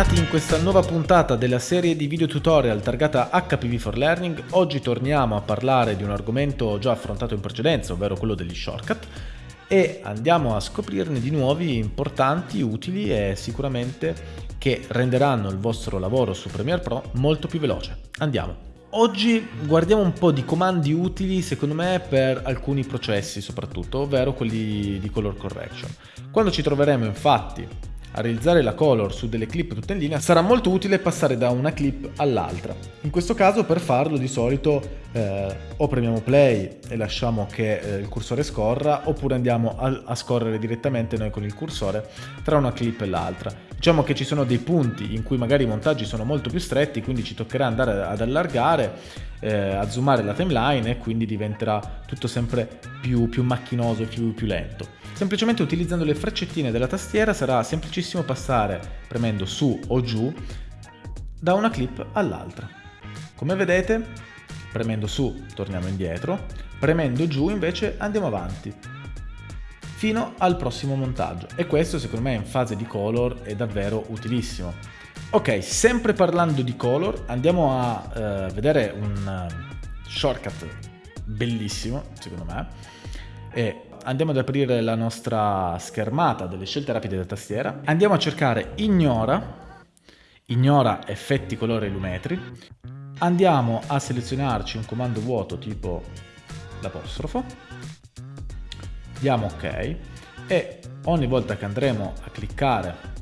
bentornati in questa nuova puntata della serie di video tutorial targata HPV for Learning. Oggi torniamo a parlare di un argomento già affrontato in precedenza, ovvero quello degli shortcut, e andiamo a scoprirne di nuovi importanti, utili e sicuramente che renderanno il vostro lavoro su Premiere Pro molto più veloce. Andiamo! Oggi guardiamo un po' di comandi utili secondo me per alcuni processi soprattutto, ovvero quelli di color correction. Quando ci troveremo infatti a realizzare la color su delle clip tutte in linea sarà molto utile passare da una clip all'altra. In questo caso per farlo di solito eh, o premiamo play e lasciamo che eh, il cursore scorra oppure andiamo a, a scorrere direttamente noi con il cursore tra una clip e l'altra. Diciamo che ci sono dei punti in cui magari i montaggi sono molto più stretti quindi ci toccherà andare ad allargare, eh, a zoomare la timeline e quindi diventerà tutto sempre più, più macchinoso e più, più lento. Semplicemente utilizzando le freccettine della tastiera sarà semplicissimo passare premendo su o giù da una clip all'altra. Come vedete, premendo su torniamo indietro, premendo giù invece andiamo avanti fino al prossimo montaggio e questo secondo me in fase di color è davvero utilissimo. Ok, sempre parlando di color andiamo a uh, vedere un uh, shortcut bellissimo secondo me e andiamo ad aprire la nostra schermata delle scelte rapide da tastiera, andiamo a cercare ignora, ignora effetti colore lumetri, andiamo a selezionarci un comando vuoto tipo l'apostrofo, diamo ok. E ogni volta che andremo a cliccare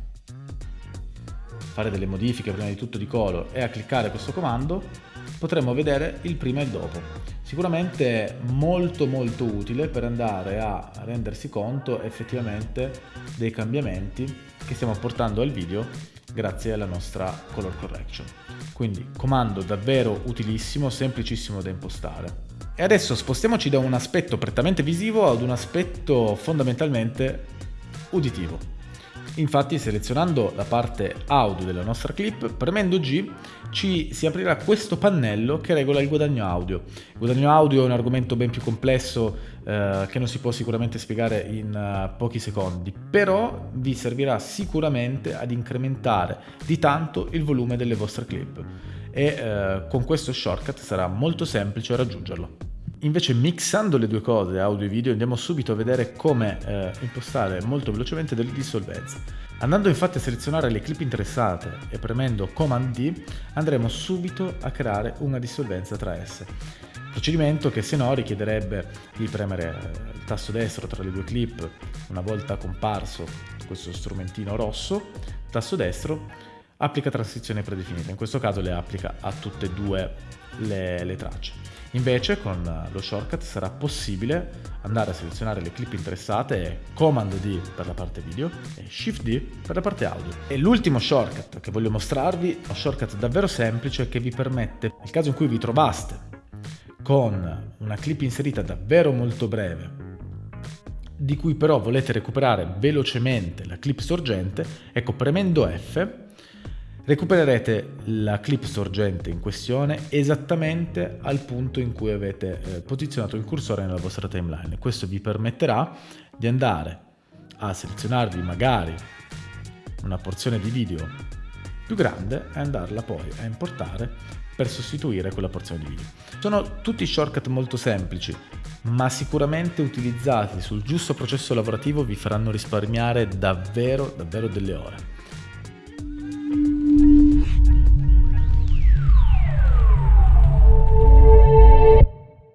fare delle modifiche prima di tutto di color e a cliccare questo comando potremo vedere il prima e il dopo. Sicuramente molto molto utile per andare a rendersi conto effettivamente dei cambiamenti che stiamo portando al video grazie alla nostra color correction. Quindi comando davvero utilissimo, semplicissimo da impostare. E adesso spostiamoci da un aspetto prettamente visivo ad un aspetto fondamentalmente uditivo. Infatti selezionando la parte audio della nostra clip, premendo G ci si aprirà questo pannello che regola il guadagno audio. Il guadagno audio è un argomento ben più complesso eh, che non si può sicuramente spiegare in uh, pochi secondi, però vi servirà sicuramente ad incrementare di tanto il volume delle vostre clip e eh, con questo shortcut sarà molto semplice raggiungerlo. Invece mixando le due cose, audio e video, andiamo subito a vedere come eh, impostare molto velocemente delle dissolvenze. Andando infatti a selezionare le clip interessate e premendo Command D, andremo subito a creare una dissolvenza tra esse. Procedimento che se no richiederebbe di premere eh, il tasto destro tra le due clip una volta comparso questo strumentino rosso, tasto destro, applica transizione predefinita, in questo caso le applica a tutte e due le, le tracce. Invece con lo shortcut sarà possibile andare a selezionare le clip interessate e Command D per la parte video e Shift D per la parte audio. E l'ultimo shortcut che voglio mostrarvi è un shortcut davvero semplice che vi permette, nel caso in cui vi trovaste con una clip inserita davvero molto breve di cui però volete recuperare velocemente la clip sorgente, ecco premendo F recupererete la clip sorgente in questione esattamente al punto in cui avete eh, posizionato il cursore nella vostra timeline. Questo vi permetterà di andare a selezionarvi magari una porzione di video più grande e andarla poi a importare per sostituire quella porzione di video. Sono tutti shortcut molto semplici, ma sicuramente utilizzati sul giusto processo lavorativo vi faranno risparmiare davvero davvero delle ore.